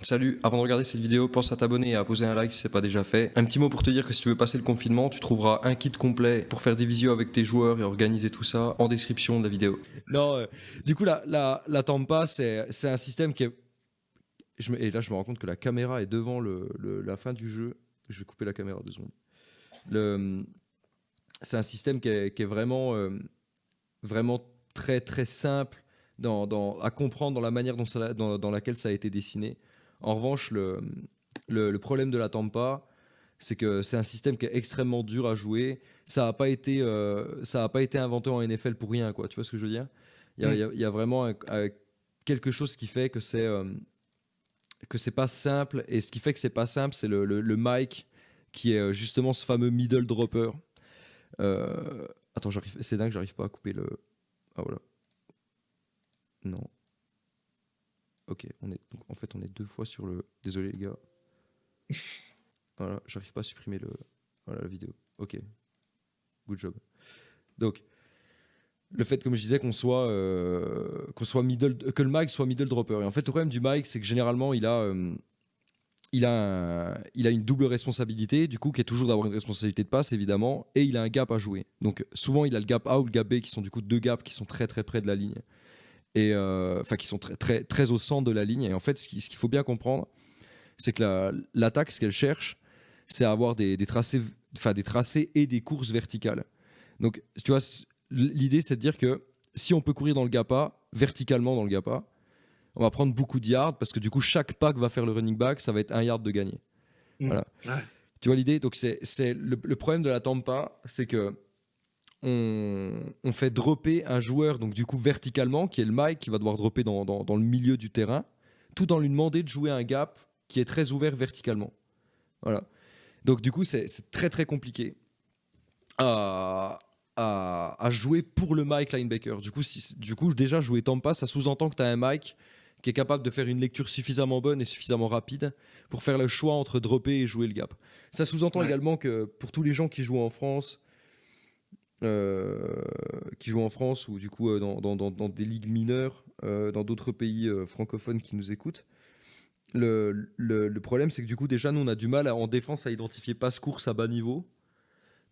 Salut, avant de regarder cette vidéo, pense à t'abonner et à poser un like si c'est pas déjà fait. Un petit mot pour te dire que si tu veux passer le confinement, tu trouveras un kit complet pour faire des visios avec tes joueurs et organiser tout ça en description de la vidéo. Non, euh, du coup, la, la, la Tampa, c'est un système qui est. Et là, je me rends compte que la caméra est devant le, la fin du jeu. Je vais couper la caméra deux secondes. C'est un système qui est, vraiment, euh, vraiment très, très simple dans, à comprendre dans la manière dans laquelle ça a été dessiné. En revanche, le, le, le problème de la Tampa, c'est que c'est un système qui est extrêmement dur à jouer. Ça n'a pas, été, euh, ça a pas été inventé en NFL pour rien, quoi. Tu vois ce que je veux dire? Il y a, Mm. il y a- il y a vraiment un- un- quelque chose qui fait que c'est euh, que c'est pas simple. Et ce qui fait que c'est pas simple, c'est le, le, le mic qui est euh, justement ce fameux middle dropper. Euh, attends. C'est dingue, j'arrive pas à couper le. Ah voilà. Non. Ok, on est donc en fait on est deux fois sur le. Désolé les gars. Voilà, j'arrive pas à supprimer le. Voilà la vidéo. Ok. Good job. Donc le fait, comme je disais, qu'on soit, euh, qu'on soit middle, que le mic soit middle dropper. Et en fait, le problème du mic, c'est que généralement, il a, euh, il a, un- il a une double responsabilité, du coup, qui est toujours d'avoir une responsabilité de passe, évidemment, et il a un gap à jouer. Donc, souvent, il a le gap A ou le gap B, qui sont du coup deux gaps qui sont très très près de la ligne, et euh, enfin, qui sont très, très très au centre de la ligne. Et en fait, ce qui- ce qu'il faut bien comprendre, c'est que la- l'attaque, ce qu'elle cherche, c'est à avoir des, des tracés, enfin des tracés et des courses verticales. Donc, tu vois, l'idée, c'est de dire que si on peut courir dans le gap A, verticalement dans le gap A, on va prendre beaucoup de yards parce que du coup, chaque pack va faire le running back, ça va être un yard de gagné. Mm. Voilà. Ouais. Tu vois l'idée? Donc, c'est le, le problème de la Tampa, c'est que on, on fait dropper un joueur, donc du coup, verticalement, qui est le Mike, qui va devoir dropper dans, dans- dans le milieu du terrain, tout en lui demander de jouer un gap qui est très ouvert verticalement. Voilà. Donc, du coup, c'est très, très compliqué à, à, à jouer pour le Mike linebacker. Du coup, si, du coup déjà, jouer Tampa, ça sous-entend que tu as un Mike qui est capable de faire une lecture suffisamment bonne et suffisamment rapide pour faire le choix entre dropper et jouer le gap. Ça sous-entend Ouais. également que pour tous les gens qui jouent en France, qui jouent en France ou du coup euh, dans, dans- des ligues mineures, euh, dans d'autres pays euh, francophones qui nous écoutent, le, problème c'est que du coup déjà nous on a du mal en défense à identifier passe-course à bas niveau.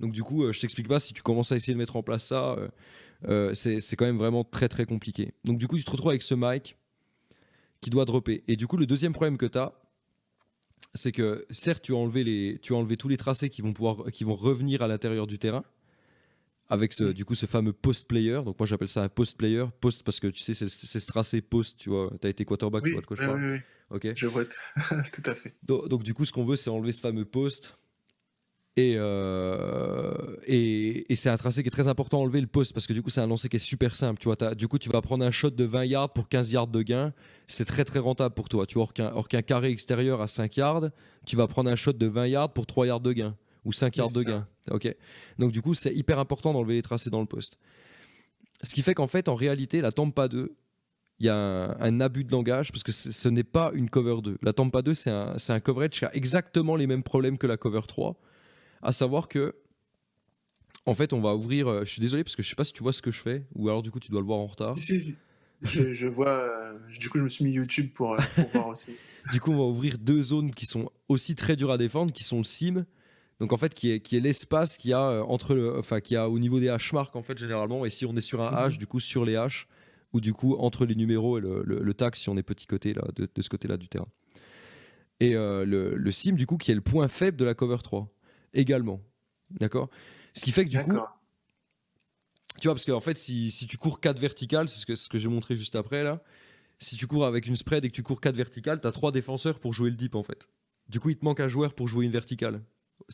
Donc du coup, euh, je t'explique pas, si tu commences à essayer de mettre en place ça, euh, euh, c'est quand même vraiment très très compliqué. Donc du coup, tu te retrouves avec ce mic qui doit dropper. Et du coup, le deuxième problème que tu as, c'est que certes, tu as enlevé, les, tu as enlevé tous les tracés qui vont, pouvoir, qui vont revenir à l'intérieur du terrain, avec ce, du coup ce fameux post-player. Donc moi, j'appelle ça un post-player. Post parce que tu sais, c'est ce tracé post, tu vois. Tu as été quarterback, tu Oui, vois de quoi je parle. oui, oui. Ok. je vois tout à fait. Donc, donc, du coup, ce qu'on veut, c'est enlever ce fameux post. Et, euh, et, et c'est un tracé qui est très important, enlever le post, parce que du coup, c'est un lancer qui est super simple. Tu vois, T'as- du coup, tu vas prendre un shot de 20 yards pour 15 yards de gain. C'est très très rentable pour toi. Tu vois, or qu'un or qu'un carré extérieur à 5 yards, tu vas prendre un shot de 20 yards pour 3 yards de gain. Ou 5 Oui, yards de gain. Ok. Donc du coup, c'est hyper important d'enlever les tracés dans le poste. Ce qui fait qu'en fait, en réalité, la Tampa 2, il y a un, un abus de langage parce que ce n'est pas une cover 2. La Tampa 2, c'est un, c'est un coverage qui a exactement les mêmes problèmes que la cover 3. À savoir que, en fait, on va ouvrir. euh, je suis désolé parce que je sais pas si tu vois ce que je fais ou alors du coup tu dois le voir en retard. Si, si, si. Je, je vois. euh, du coup, je me suis mis YouTube pour, euh, pour voir aussi. Du coup, on va ouvrir deux zones qui sont aussi très dures à défendre, qui sont le sim. Donc en fait, qui est, qui est l'espace qu'il y a euh, entre le, enfin, qui a au niveau des hash marks en fait généralement. Et si on est sur un hash, du coup sur les hash, ou du coup entre les numéros et le, le, le tag si on est petit côté là, de, de ce côté-là du terrain. Et euh, le, le sim du coup qui est le point faible de la cover 3 également. D'accord? Ce qui fait que du coup, tu vois, parce qu'en fait, si, si tu cours 4 verticales, c'est ce que, ce que j'ai montré juste après là, si tu cours avec une spread et que tu cours 4 verticales, tu as 3 défenseurs pour jouer le deep en fait. Du coup, il te manque un joueur pour jouer une verticale.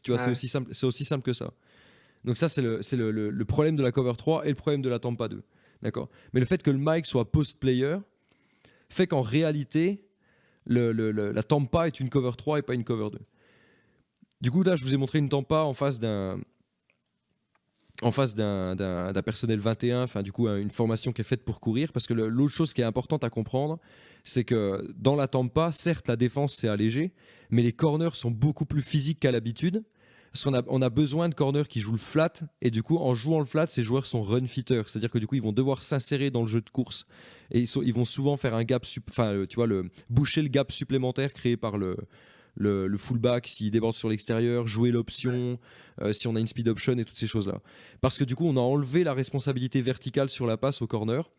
Tu vois, c'est aussi, simple, c'est aussi simple que ça. Donc ça, c'est le, c'est le, le- le problème de la cover 3 et le problème de la Tampa 2. D'accord? Mais le fait que le mic soit post-player fait qu'en réalité, le, le- le- la Tampa est une cover 3 et pas une cover 2. Du coup, là, je vous ai montré une Tampa en face d'un en face d'un- personnel 21, enfin du coup une formation qui est faite pour courir, parce que l'autre chose qui est importante à comprendre, c'est que dans la Tampa, certes la défense s'est allégée, mais les corners sont beaucoup plus physiques qu'à l'habitude, Parce qu'on a, on a besoin de corners qui jouent le flat, et du coup, en jouant le flat, ces joueurs sont run fitters. C'est-à-dire que du coup, ils vont devoir s'insérer dans le jeu de course, et ils, vont souvent faire un gap, enfin, euh, tu vois, le, boucher le gap supplémentaire créé par le, le, le fullback s'il déborde sur l'extérieur, jouer l'option, euh, si on a une speed option et toutes ces choses-là. Parce que du coup, on a enlevé la responsabilité verticale sur la passe au corner.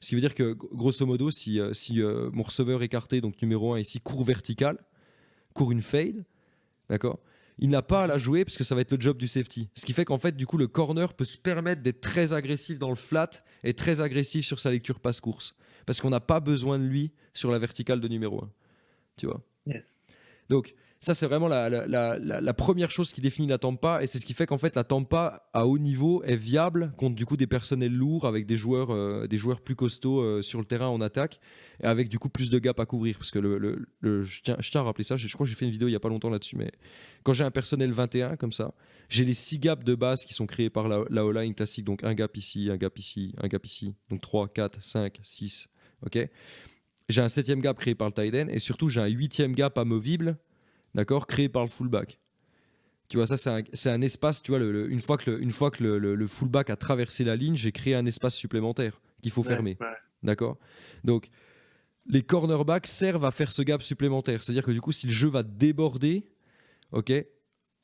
Ce qui veut dire que, grosso modo, si, euh, si mon receveur écarté, donc numéro 1 ici, court vertical, court une fade, d'accord il n'a pas à la jouer parce que ça va être le job du safety. Ce qui fait qu'en fait, du coup, le corner peut se permettre d'être très agressif dans le flat et très agressif sur sa lecture passe-course. Parce qu'on n'a pas besoin de lui sur la verticale de numéro 1. Tu vois? Yes. donc, ça, c'est vraiment la, la- première chose qui définit la Tampa, et c'est ce qui fait qu'en fait, la Tampa à haut niveau est viable contre du coup des personnels lourds avec des joueurs, euh, des joueurs plus costauds euh, sur le terrain en attaque, et avec du coup plus de gap à couvrir. Parce que le, je, tiens, à rappeler ça, je, crois que j'ai fait une vidéo il y a pas longtemps là-dessus, mais quand j'ai un personnel 21 comme ça, j'ai les 6 gaps de base qui sont créés par la, la O-line classique, donc un gap ici, un gap ici, un gap ici, donc 3, 4, 5, 6, ok. J'ai un septième gap créé par le tight end et surtout j'ai un huitième gap amovible, d'accord, créé par le fullback. Tu vois, ça c'est un, espace, tu vois, le- le- une fois que, le, une fois que le, le- le fullback a traversé la ligne, j'ai créé un espace supplémentaire qu'il faut Ouais, fermer, ouais. d'accord? Donc, les cornerbacks servent à faire ce gap supplémentaire. C'est-à-dire que du coup, si le jeu va déborder, ok,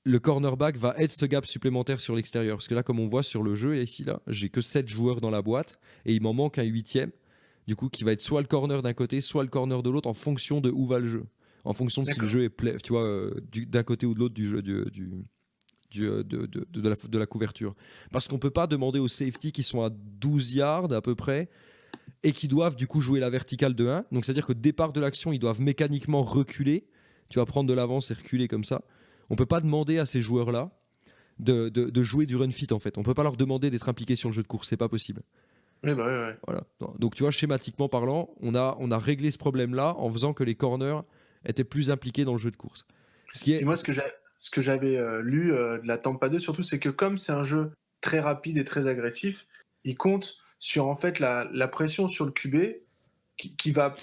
le cornerback va être ce gap supplémentaire sur l'extérieur. Parce que là, comme on voit sur le jeu, ici, là, j'ai que 7 joueurs dans la boîte et il m'en manque un huitième du coup, qui va être soit le corner d'un côté, soit le corner de l'autre, en fonction de où va le jeu. En fonction de si le jeu est play, tu vois, euh, du- d'un côté ou de l'autre du jeu, du, du- du, euh, de, de- de la, de la couverture. Parce qu'on peut pas demander aux safety qui sont à 12 yards à peu près et qui doivent du coup jouer la verticale de 1. Donc c'est-à-dire qu'au départ de l'action, ils doivent mécaniquement reculer. Tu vas prendre de l'avance et reculer comme ça. On peut pas demander à ces joueurs-là de, de- de jouer du run fit en fait. On peut pas leur demander d'être impliqués sur le jeu de course, c'est pas possible. Bah ouais, ouais. Voilà. Donc tu vois, schématiquement parlant, on a, on a réglé ce problème-là en faisant que les corners étaient plus impliqués dans le jeu de course. Ce qui est... Et moi, ce que j'avais euh, lu euh, de la Tampa 2, surtout, c'est que comme c'est un jeu très rapide et très agressif, il compte sur en fait la, la pression sur le QB qui, qui va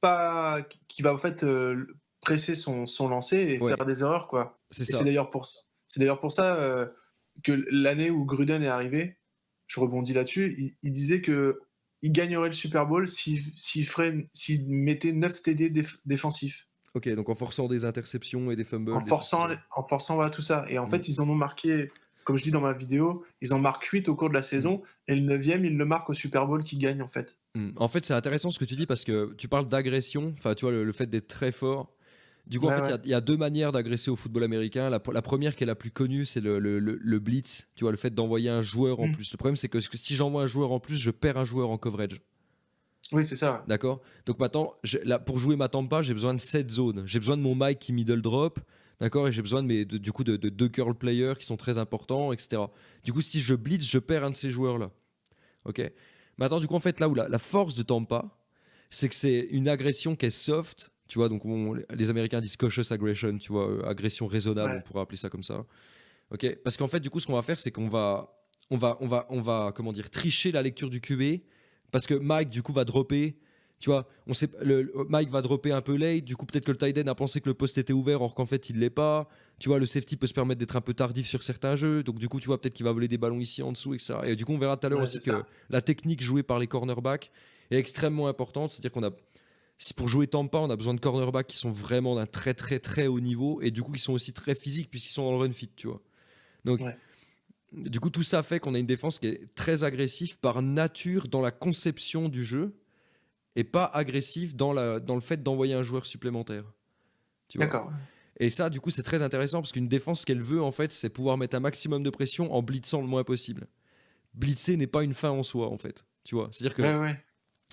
pas, qui va en fait euh, presser son, son lancer et Ouais. faire des erreurs quoi. C'est d'ailleurs pour ça. C'est d'ailleurs pour ça euh, que l'année où Gruden est arrivé, je rebondis là-dessus, il, il disait que il gagnerait le Super Bowl s'il ferait- s'il mettait 9 TD déf- défensifs. Ok, donc en forçant des interceptions et des fumbles. en forçant, en forçant voilà, tout ça. Et en Mm. fait, ils en ont marqué, comme je dis dans ma vidéo, ils en marquent 8 au cours de la saison, et le 9 ils le marquent au Super Bowl qui gagne en fait. Hmm. En fait, c'est intéressant ce que tu dis parce que tu parles d'agression, enfin, tu vois, le, le fait d'être très fort. Du coup, en fait, il y a- ouais. il y, a deux manières d'agresser au football américain. La, la première, qui est la plus connue, c'est le, le- le- le blitz. Tu vois, le fait d'envoyer un joueur en Mm. plus. Le problème, c'est que si j'envoie un joueur en plus, je perds un joueur en coverage. Oui, c'est ça. D'accord Donc maintenant, là, pour jouer ma Tampa, j'ai besoin de 7 zones. J'ai besoin de mon Mike qui middle drop. D'accord Et j'ai besoin de mes, de- du coup de, de deux curl players qui sont très importants, etc. Du coup, si je blitz, je perds un de ces joueurs-là. Ok Maintenant, du coup, en fait, là où la, la force de Tampa, c'est que c'est une agression qui est soft. Tu vois, donc on- les Américains disent cautious aggression, tu vois, euh, agression raisonnable, Ouais. on pourrait appeler ça comme ça. Ok Parce qu'en fait, du coup, ce qu'on va faire, c'est qu'on va, on va, on va, on va, comment dire, tricher la lecture du QB parce que Mike, du coup, va dropper. Tu vois, on sait, le, Mike va dropper un peu late. Du coup, peut-être que le tight end a pensé que le poste était ouvert, or qu'en fait, il l'est pas. Tu vois, le safety peut se permettre d'être un peu tardif sur certains jeux. Donc, du coup, tu vois, peut-être qu'il va voler des ballons ici en dessous, etc. Et du coup, on verra tout à l'heure Ouais, aussi que la technique jouée par les cornerbacks est extrêmement importante. C'est-à-dire qu'on a, si pour jouer Tampa, on a besoin de cornerbacks qui sont vraiment d'un très, très, très haut niveau et du coup, qui sont aussi très physiques puisqu'ils sont dans le run fit, tu vois. Donc, Ouais. Du coup, tout ça fait qu'on a une défense qui est très agressive par nature dans la conception du jeu et pas agressive dans, la, dans le fait d'envoyer un joueur supplémentaire. D'accord. et ça, du coup, c'est très intéressant parce qu'une défense, ce qu'elle veut, en fait, c'est pouvoir mettre un maximum de pression en blitzant le moins possible. Blitzer n'est pas une fin en soi, en fait. Tu vois C'est-à-dire que Ouais, ouais.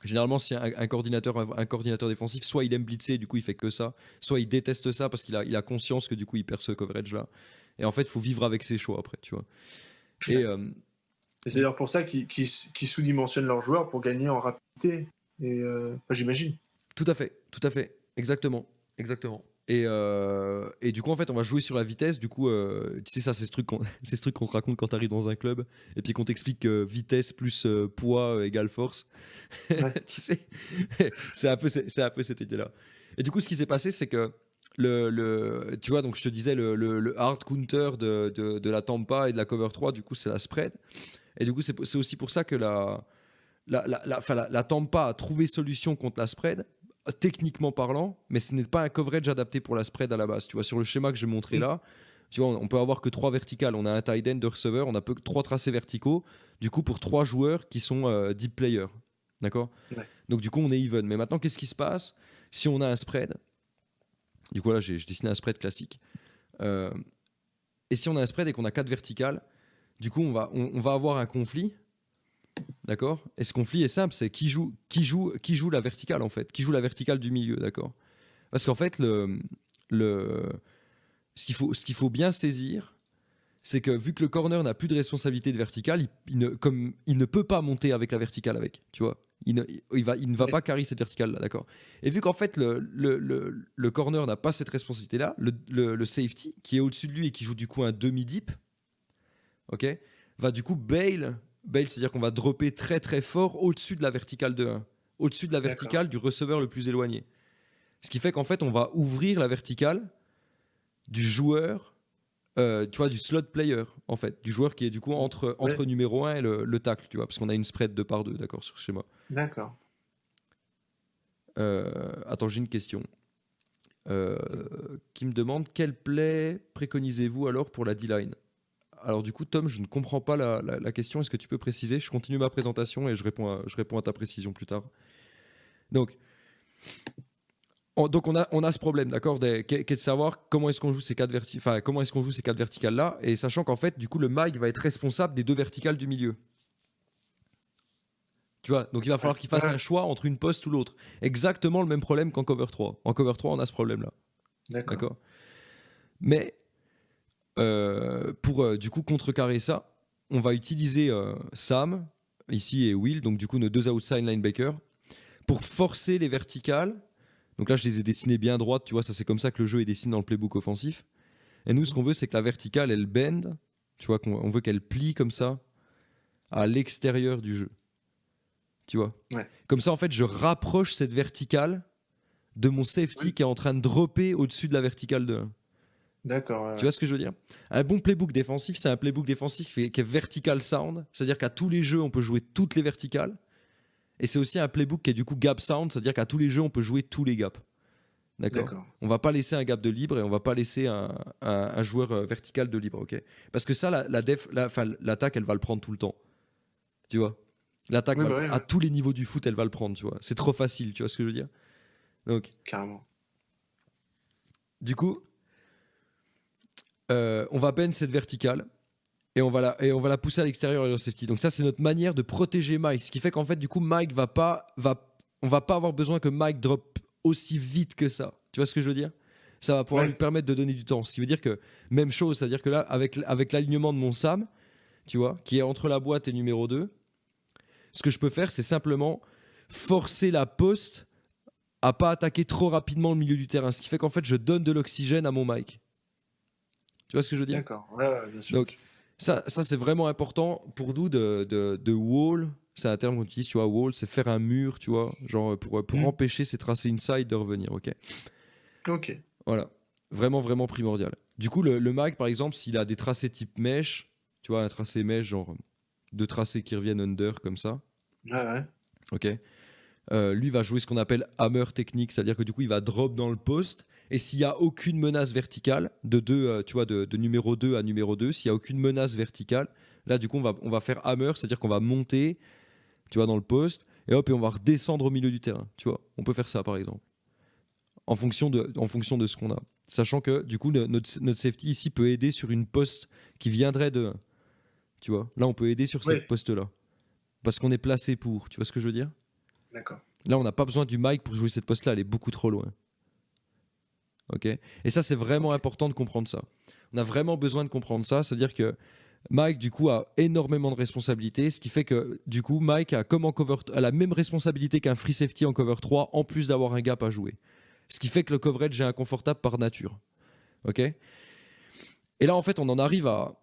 généralement, si un, un coordinateur, un coordinateur défensif, soit il aime blitzer, et du coup, il fait que ça, soit il déteste ça parce qu'il a, il a conscience que du coup, il perd ce coverage-là. Et en fait, il faut vivre avec ses choix après, tu vois. Et euh, Et c'est d'ailleurs pour ça qu'ils sous-dimensionnent leurs joueurs pour gagner en rapidité. Et euh, enfin, j'imagine. Tout à fait, tout à fait, exactement, exactement. Et, euh, et du coup, en fait, on va jouer sur la vitesse. Du coup, euh, tu sais, ça, c'est ce truc qu'on ce truc qu'on te raconte quand tu arrives dans un club et puis qu'on t'explique que vitesse plus euh, poids euh, égale force. Ouais. tu sais, c'est un, peu, un peu cette idée-là. Et du coup, ce qui s'est passé, c'est que le, le- tu vois, donc je te disais, le, le- le hard counter de, de, de la Tampa et de la cover 3, du coup, c'est la spread. Et du coup, c'est aussi pour ça que la, la, la, la, enfin, la- Tampa a trouvé solution contre la spread, techniquement parlant, mais ce n'est pas un coverage adapté pour la spread à la base. Tu vois, sur le schéma que j'ai montré Mm. là, tu vois, on peut avoir que trois verticales. On a un tight end de receveur, on a peu, trois tracés verticaux, du coup, pour trois joueurs qui sont euh, deep players. D'accord? Ouais. Donc, du coup, on est even. Mais maintenant, qu'est-ce qui se passe? Si on a un spread Du coup, là, j'ai dessiné un spread classique. Euh, et si on a un spread et qu'on a quatre verticales, du coup, on va, on, va avoir un conflit. D'accord? Et ce conflit est simple c'est qui joue, qui, joue, qui joue la verticale, en fait Qui joue la verticale du milieu, d'accord? Parce qu'en fait, le, le, ce qu'il faut, qu'il faut bien saisir, c'est que vu que le corner n'a plus de responsabilité de verticale, il, il ne, comme, il ne peut pas monter avec la verticale avec, tu vois? Il ne, il va, il ne va pas carry cette verticale-là, d'accord. Et vu qu'en fait le, le, le, le corner n'a pas cette responsabilité-là, le, le, le safety qui est au-dessus de lui et qui joue du coup un demi-deep, ok, va du coup bail, bail, c'est-à-dire qu'on va dropper très très fort au-dessus de la verticale de 1, au-dessus de la verticale du receveur le plus éloigné. Ce qui fait qu'en fait on va ouvrir la verticale du joueur euh, tu vois, du slot player, en fait, du joueur qui est du coup entre, entre numéro 1 et le, le tacle, tu vois, parce qu'on a une spread de par deux, d'accord, sur ce schéma. D'accord. Euh, attends, j'ai une question. Euh, qui me demande quel play préconisez-vous alors pour la D-line? Alors du coup, Tom, je ne comprends pas la, question. Est-ce que tu peux préciser? Je continue ma présentation et je réponds à, je réponds à ta précision plus tard. Donc, on, donc on a, on a ce problème, d'accord, qui est de savoir comment est-ce qu'on joue ces quatre verti- enfin, comment est-ce qu'on joue ces quatre verticales là, et sachant qu'en fait, du coup, le mag va être responsable des deux verticales du milieu. Tu vois, donc il va falloir qu'il fasse un choix entre une poste ou l'autre. Exactement le même problème qu'en cover 3. En cover 3, on a ce problème-là. D'accord. Mais euh, pour euh, du coup contrecarrer ça, on va utiliser euh, Sam, ici, et Will, donc du coup nos deux outside linebackers, pour forcer les verticales. Donc là, je les ai dessinées bien droites, tu vois, ça c'est comme ça que le jeu est dessiné dans le playbook offensif. Et nous, ce qu'on veut, c'est que la verticale, elle bend, tu vois, qu'on on veut qu'elle plie comme ça à l'extérieur du jeu. Tu vois Ouais. Comme ça, en fait, je rapproche cette verticale de mon safety Oui. qui est en train de dropper au-dessus de la verticale de 1. D'accord. ouais, Tu vois ce que je veux dire? Un bon playbook défensif, c'est un playbook défensif qui est, vertical sound, c'est-à-dire qu'à tous les jeux, on peut jouer toutes les verticales. Et c'est aussi un playbook qui est du coup gap sound, c'est-à-dire qu'à tous les jeux, on peut jouer tous les gaps. D'accord? On va pas laisser un gap de libre et on va pas laisser un, un- un joueur euh, vertical de libre, ok? Parce que ça, la, la def, la- l'attaque, elle va le prendre tout le temps. Tu vois? L'attaque, Oui, bah le- à ouais. tous les niveaux du foot, elle va le prendre, tu vois. C'est trop facile, tu vois ce que je veux dire? Donc, Carrément. du coup, euh, on va bend cette verticale et on va la, et on va la pousser à l'extérieur et au safety. Donc ça, c'est notre manière de protéger Mike. Ce qui fait qu'en fait, du coup, Mike va pas, va, on va pas avoir besoin que Mike drop aussi vite que ça. Tu vois ce que je veux dire? Ça va pouvoir Ouais. lui permettre de donner du temps. Ce qui veut dire que même chose, c'est-à-dire que là, avec, avec l'alignement de mon Sam, tu vois, qui est entre la boîte et numéro 2, ce que je peux faire, c'est simplement forcer la poste à pas attaquer trop rapidement le milieu du terrain. Ce qui fait qu'en fait, je donne de l'oxygène à mon Mike. Tu vois ce que je veux dire? D'accord. Ouais, ouais, bien sûr. Donc, ça, ça c'est vraiment important pour nous de, de, de wall. C'est un terme qu'on utilise, tu vois, wall, c'est faire un mur, tu vois, genre pour, pour Mm. empêcher ces tracés inside de revenir, ok? Ok. Voilà, vraiment, vraiment primordial. Du coup, le, le mag, par exemple, s'il a des tracés type mesh, tu vois, un tracé mesh, genre deux tracés qui reviennent under comme ça, Ouais, ouais. ok Euh, Lui va jouer ce qu'on appelle hammer technique, c'est-à-dire que du coup, il va drop dans le poste. Et s'il n'y a aucune menace verticale, de, deux, euh, tu vois, de, de numéro 2 à numéro 2, s'il n'y a aucune menace verticale, là, du coup, on va, on va faire hammer, c'est-à-dire qu'on va monter, tu vois, dans le poste, et hop, et on va redescendre au milieu du terrain. Tu vois, on peut faire ça, par exemple, en fonction de, en fonction de ce qu'on a. Sachant que, du coup, notre, notre safety ici peut aider sur une poste qui viendrait de. Tu vois, là, on peut aider sur Ouais. cette poste-là. Parce qu'on est placé pour. Tu vois ce que je veux dire? D'accord. Là, on n'a pas besoin du mic pour jouer cette poste-là, elle est beaucoup trop loin. Ok? Et ça, c'est vraiment important de comprendre ça. On a vraiment besoin de comprendre ça, c'est-à-dire que Mike, du coup, a énormément de responsabilités, ce qui fait que, du coup, Mike a, comme en cover, a la même responsabilité qu'un free safety en cover 3, en plus d'avoir un gap à jouer. Ce qui fait que le coverage est inconfortable par nature. Ok? Et là, en fait, on en arrive à,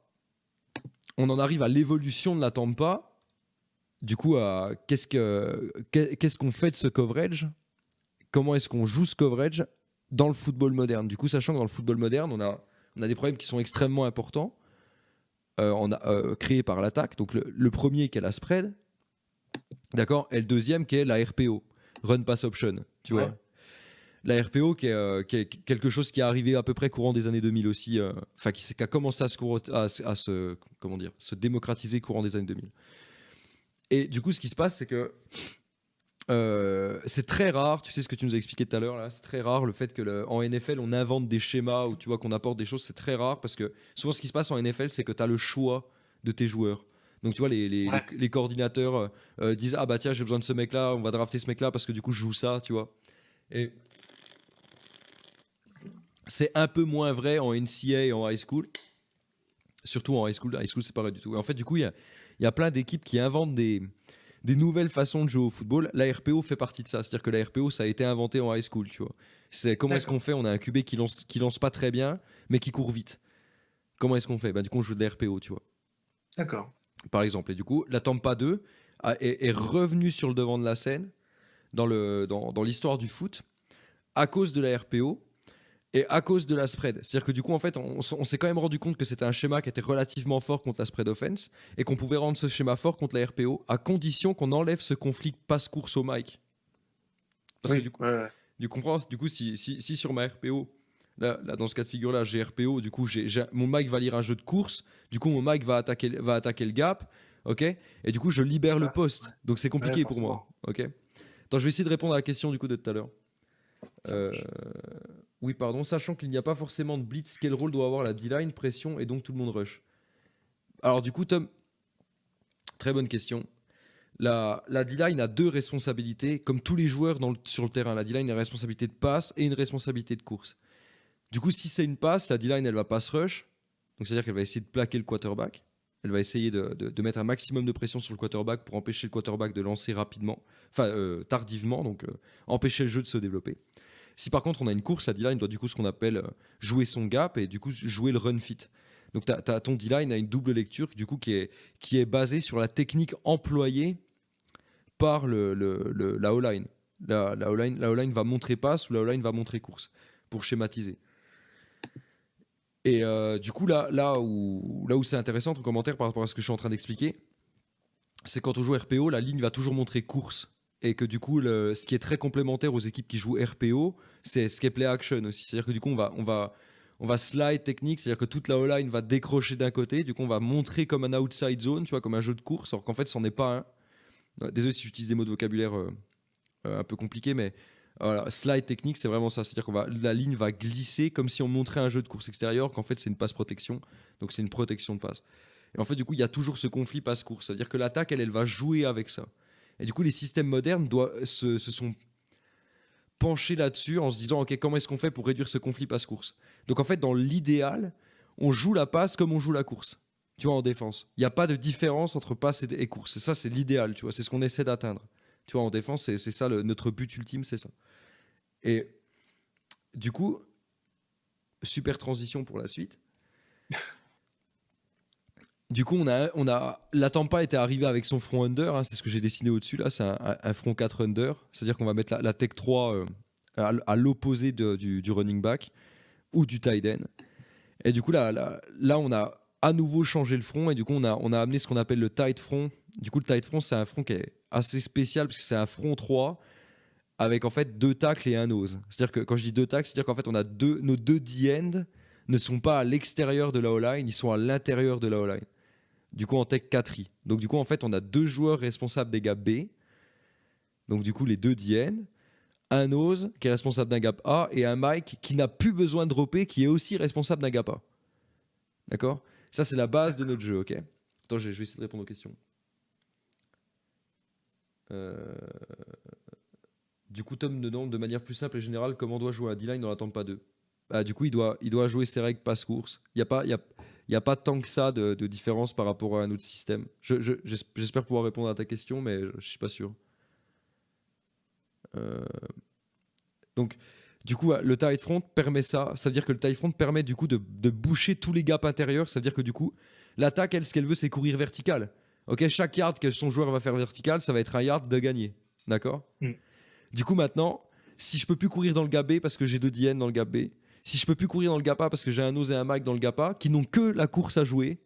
on en arrive à l'évolution de la Tampa. Du coup, qu'est-ce que qu'est- qu'est-ce qu'on fait de ce coverage? Comment est-ce qu'on joue ce coverage dans le football moderne? Du coup, sachant que dans le football moderne, on a, des problèmes qui sont extrêmement importants, euh, on a, euh, créés par l'attaque. Donc le, premier qui est la spread, d'accord, et le deuxième qui est la RPO, Run Pass Option, tu vois? La RPO qui est, euh, qui est quelque chose qui est arrivé à peu près courant des années 2000 aussi, euh, enfin qui, a commencé à se, à, à se, comment dire, se démocratiser courant des années 2000. Et du coup, ce qui se passe, c'est que euh, c'est très rare, tu sais ce que tu nous as expliqué tout à l'heure, là, c'est très rare le fait que le- en NFL on invente des schémas ou tu vois qu'on apporte des choses, c'est très rare parce que souvent ce qui se passe en NFL c'est que tu as le choix de tes joueurs. Donc tu vois, les, les, Ouais. les- les coordinateurs disent Ah bah tiens, j'ai besoin de ce mec là, on va drafter ce mec là parce que du coup je joue ça, tu vois. Et c'est un peu moins vrai en NCA et en high school. Surtout en high school, high school c'est pas vrai du tout. Et en fait, du coup, il y a, il y a plein d'équipes qui inventent des, des nouvelles façons de jouer au football. La RPO fait partie de ça. C'est-à-dire que la RPO, ça a été inventé en high school, tu vois. C'est comment est-ce qu'on fait? On a un QB qui lance, qui lance pas très bien, mais qui court vite. Comment est-ce qu'on fait? Bah, Du coup, on joue de la RPO, tu vois D'accord. par exemple. Et du coup, la Tampa 2 a- est, est revenue sur le devant de la scène dans le- dans, dans l'histoire du foot à cause de la RPO et à cause de la spread. C'est-à-dire que du coup, en fait, on, s'est quand même rendu compte que c'était un schéma qui était relativement fort contre la spread offense et qu'on pouvait rendre ce schéma fort contre la RPO à condition qu'on enlève ce conflit passe-course au mic. Parce Oui, que du coup, ouais, du comprends Du coup, si, si, si sur ma RPO, là, là, dans ce cas de figure-là, j'ai RPO, du coup, mon mic va lire un jeu de course, du coup, mon mic va attaquer, va attaquer le gap, ok? Et du coup, je libère le Ah, poste. Donc, c'est compliqué pour moi, ok? Attends, je vais essayer de répondre à la question du coup de tout à l'heure. Euh, oui, pardon. Sachant qu'il n'y a pas forcément de blitz, quel rôle doit avoir la D-line, pression et donc tout le monde rush? Alors, du coup, Tom, très bonne question. La, la D-line a deux responsabilités, comme tous les joueurs sur le terrain. La D-line a une responsabilité de passe et une responsabilité de course. Du coup, si c'est une passe, la D-line, elle va pass rush. Donc, c'est-à-dire qu'elle va essayer de plaquer le quarterback. Elle va essayer de mettre un maximum de pression sur le quarterback pour empêcher le quarterback de lancer rapidement, enfin euh, tardivement, donc euh, empêcher le jeu de se développer. Si par contre on a une course, la D-line doit du coup ce qu'on appelle euh, jouer son gap et du coup jouer le run fit. Donc t'as- ton D-line a une double lecture du coup qui est, qui est basée sur la technique employée par le, la O-line. La O-line va montrer passe ou la O-line va montrer course pour schématiser. Et euh, du coup, là, là où, là où c'est intéressant, ton commentaire par rapport à ce que je suis en train d'expliquer, c'est quand on joue RPO, la ligne va toujours montrer course. Et que du coup, ce qui est très complémentaire aux équipes qui jouent RPO, c'est ce qui est play action aussi. C'est-à-dire que du coup, on va, on va, on va slide technique, c'est-à-dire que toute la O-line va décrocher d'un côté, du coup, on va montrer comme un outside zone, tu vois, comme un jeu de course, alors qu'en fait, c'en est pas un. Désolé si j'utilise des mots de vocabulaire euh, euh, un peu compliqués, mais slide technique, c'est vraiment ça. C'est-à-dire que la ligne va glisser comme si on montrait un jeu de course extérieure, qu'en fait c'est une passe protection. Donc c'est une protection de passe. Et en fait, du coup, il y a toujours ce conflit passe-course. C'est-à-dire que l'attaque, elle, elle va jouer avec ça. Et du coup, les systèmes modernes doivent, se, sont penchés là-dessus en se disant, OK, comment est-ce qu'on fait pour réduire ce conflit passe-course? Donc en fait, dans l'idéal, on joue la passe comme on joue la course. Tu vois, en défense. Il n'y a pas de différence entre passe et, et course. Ça, c'est l'idéal, tu vois. C'est ce qu'on essaie d'atteindre. Tu vois, en défense, c'est ça, notre but ultime, c'est ça. Et du coup, super transition pour la suite. Du coup, on a, on a, la Tampa était arrivée avec son front under, hein, c'est ce que j'ai dessiné au-dessus là, c'est un, front 4 under, c'est-à-dire qu'on va mettre la, tech 3 euh, à, l'opposé du, running back ou du tight end. Et du coup, là, là, là, on a à nouveau changé le front et du coup, on a, on a amené ce qu'on appelle le tight front. Du coup, le tight front, c'est un front qui est assez spécial parce que c'est un front 3 avec en fait deux tacles et un nose. C'est-à-dire que quand je dis deux tacles, c'est-à-dire qu'en fait, on a deux, nos deux D-end ne sont pas à l'extérieur de la O-line, ils sont à l'intérieur de la O-line. Du coup, en tech 4 i Donc, du coup, en fait, on a deux joueurs responsables des gaps B. Donc, du coup, les deux DN. Un nose qui est responsable d'un gap A et un Mike qui n'a plus besoin de dropper, qui est aussi responsable d'un gap A. D'accord? Ça, c'est la base de notre jeu, ok? Attends, je vais essayer de répondre aux questions. Euh, Du coup, Tom demande de manière plus simple et générale comment doit jouer un D-line dans la Tampa 2. Bah, du coup, il doit, il doit jouer ses règles passe-course. Il n'y a, pas- y a, il y a pas tant que ça de, de différence par rapport à un autre système. Je- je- J'espère pouvoir répondre à ta question, mais je ne suis pas sûr. Euh, Donc, du coup, le tight front permet ça. Ça veut dire que le tight front permet du coup de, de boucher tous les gaps intérieurs. Ça veut dire que du coup, l'attaque, elle, ce qu'elle veut, c'est courir vertical. Ok, chaque yard que son joueur va faire vertical, ça va être un yard de gagner. D'accord? Mm. Du coup, maintenant, si je peux plus courir dans le gap B parce que j'ai deux DN dans le gap B, si je peux plus courir dans le gap A parce que j'ai un Nose et un Mike dans le gap A, qui n'ont que la course à jouer,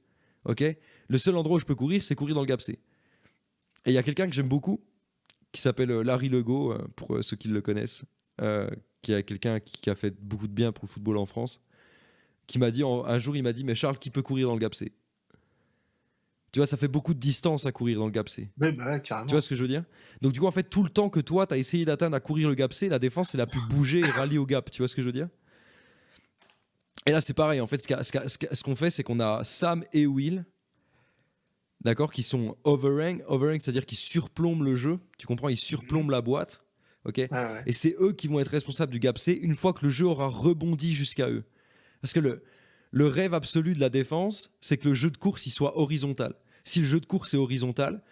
ok? Le seul endroit où je peux courir, c'est courir dans le gap C. Et il y a quelqu'un que j'aime beaucoup, qui s'appelle euh, Larry Legault, euh, pour euh, ceux qui le connaissent, euh, qui est quelqu'un qui, a fait beaucoup de bien pour le football en France, qui m'a dit, un jour, il m'a dit, mais Charles, qui peut courir dans le gap C? Tu vois, ça fait beaucoup de distance à courir dans le gap C. Bah ouais. Tu vois ce que je veux dire? Donc du coup, en fait, tout le temps que toi, tu as essayé d'atteindre à courir le gap C, la défense, elle a pu bouger et rallier au gap. Tu vois ce que je veux dire? Et là, c'est pareil. En fait, ce qu'on fait, c'est qu'on a Sam et Will, d'accord, qui sont overrank. Overrank, c'est-à-dire qu'ils surplombent le jeu. Tu comprends Ils surplombent la boîte. Ok ouais. et c'est eux qui vont être responsables du gap C une fois que le jeu aura rebondi jusqu'à eux. Parce que le, le rêve absolu de la défense, c'est que le jeu de course il soit horizontal. Si le jeu de course est horizontal,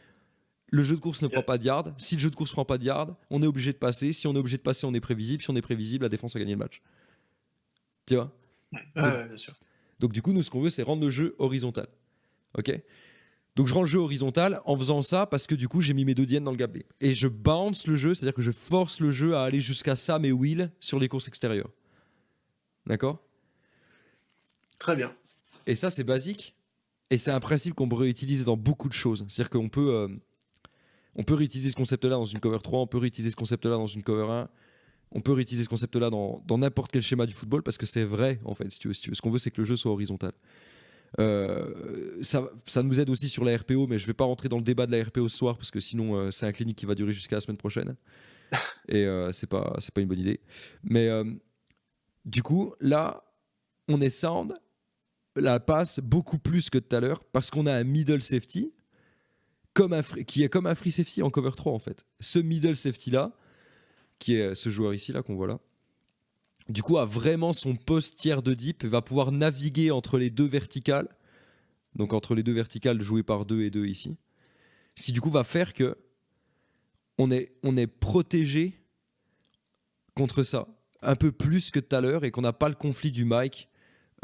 le jeu de course ne prend pas de yard. Si le jeu de course prend pas de yard, on est obligé de passer. Si on est obligé de passer, on est prévisible. Si on est prévisible, la défense a gagné le match. Tu vois? Ouais, ouais, bien sûr. donc du coup, nous, ce qu'on veut, c'est rendre le jeu horizontal. Ok? Donc je rends le jeu horizontal en faisant ça parce que du coup, j'ai mis mes deux diènes dans le gap B. Et je bounce le jeu, c'est-à-dire que je force le jeu à aller jusqu'à Sam et Will sur les courses extérieures. D'accord? Très bien. Et ça, c'est basique. Et c'est un principe qu'on pourrait utiliser dans beaucoup de choses. C'est-à-dire qu'on peut, euh, on peut réutiliser ce concept-là dans une cover 3, on peut réutiliser ce concept-là dans une cover 1, on peut réutiliser ce concept-là dans n'importe quel schéma du football parce que c'est vrai, en fait, si tu veux. Si tu veux. Ce qu'on veut, c'est que le jeu soit horizontal. Euh, ça, ça nous aide aussi sur la RPO, mais je vais pas rentrer dans le débat de la RPO ce soir parce que sinon euh, c'est un clinique qui va durer jusqu'à la semaine prochaine et euh, c'est pas c'est pas une bonne idée. Mais euh, du coup là, on est sound, la passe beaucoup plus que tout à l'heure parce qu'on a un middle safety comme un free- qui est comme un free safety en cover 3 en fait. Ce middle safety là, qui est ce joueur ici là qu'on voit là, du coup a vraiment son poste tiers de deep, va pouvoir naviguer entre les deux verticales, donc entre les deux verticales jouées par deux et deux ici, ce qui du coup va faire que on est, on est protégé contre ça un peu plus que tout à l'heure et qu'on n'a pas le conflit du mic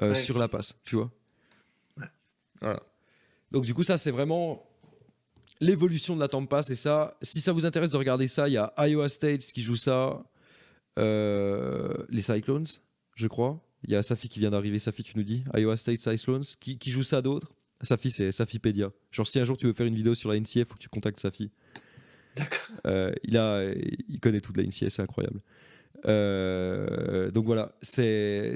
euh, Ouais, sur la passe, tu vois. Ouais. Voilà. Donc du coup ça c'est vraiment l'évolution de la Tampa, c'est ça. Si ça vous intéresse de regarder ça, il y a Iowa State qui joue ça, euh, les Cyclones, je crois. Il y a Safi qui vient d'arriver, Safi tu nous dis, Iowa State Cyclones, qui, qui joue ça d'autres Safi c'est Safipédia. Genre si un jour tu veux faire une vidéo sur la NCF, faut que tu contactes Safi. D'accord. Euh, il, a, il connaît toute la NCF, c'est incroyable. Euh, donc voilà, c'est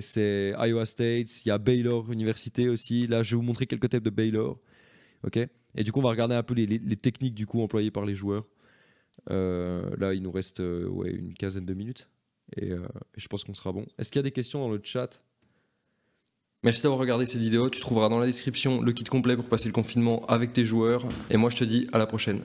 Iowa State, il y a Baylor Université aussi. Là, je vais vous montrer quelques tapes de Baylor. Ok? Et du coup, on va regarder un peu les, techniques du coup employées par les joueurs. Euh, là, il nous reste euh, une quinzaine de minutes. Euh, et je pense qu'on sera bon. Est-ce qu'il y a des questions dans le chat? Merci d'avoir regardé cette vidéo. Tu trouveras dans la description le kit complet pour passer le confinement avec tes joueurs. Et moi, je te dis à la prochaine.